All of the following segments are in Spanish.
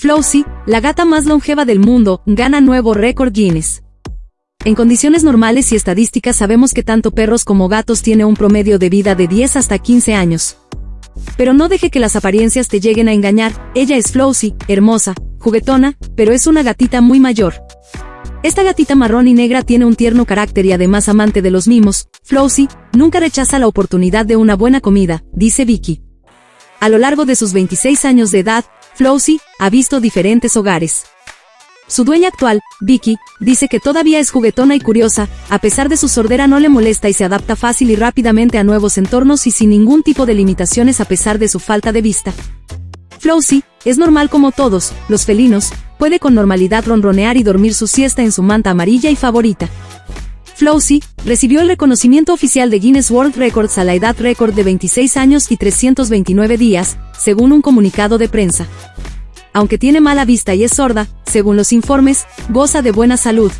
Flowsy, la gata más longeva del mundo, gana nuevo récord Guinness. En condiciones normales y estadísticas sabemos que tanto perros como gatos tienen un promedio de vida de 10 hasta 15 años. Pero no deje que las apariencias te lleguen a engañar, ella es Flowsy, hermosa, juguetona, pero es una gatita muy mayor. Esta gatita marrón y negra tiene un tierno carácter y además amante de los mimos, Flowsy, nunca rechaza la oportunidad de una buena comida, dice Vicky. A lo largo de sus 26 años de edad, Flowsy ha visto diferentes hogares. Su dueña actual, Vicky, dice que todavía es juguetona y curiosa, a pesar de su sordera no le molesta y se adapta fácil y rápidamente a nuevos entornos y sin ningún tipo de limitaciones a pesar de su falta de vista. Flowsy, es normal como todos, los felinos, puede con normalidad ronronear y dormir su siesta en su manta amarilla y favorita. Flowsy, recibió el reconocimiento oficial de Guinness World Records a la edad récord de 26 años y 329 días, según un comunicado de prensa aunque tiene mala vista y es sorda, según los informes, goza de buena salud.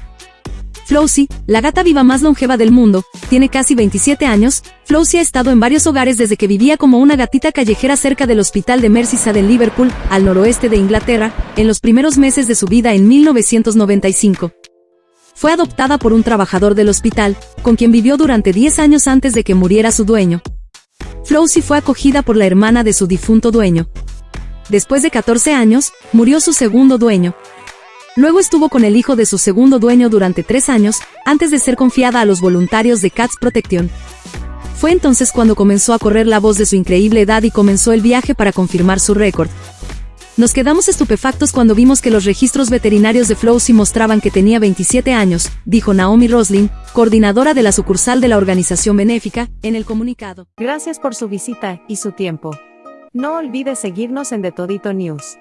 Flowsy, la gata viva más longeva del mundo, tiene casi 27 años. Flowsy ha estado en varios hogares desde que vivía como una gatita callejera cerca del hospital de Merseyside en Liverpool, al noroeste de Inglaterra, en los primeros meses de su vida en 1995. Fue adoptada por un trabajador del hospital, con quien vivió durante 10 años antes de que muriera su dueño. Flowsy fue acogida por la hermana de su difunto dueño, Después de 14 años, murió su segundo dueño. Luego estuvo con el hijo de su segundo dueño durante tres años, antes de ser confiada a los voluntarios de Cats Protection. Fue entonces cuando comenzó a correr la voz de su increíble edad y comenzó el viaje para confirmar su récord. Nos quedamos estupefactos cuando vimos que los registros veterinarios de Flowsy mostraban que tenía 27 años, dijo Naomi Roslin, coordinadora de la sucursal de la organización benéfica, en el comunicado. Gracias por su visita y su tiempo. No olvides seguirnos en The Todito News.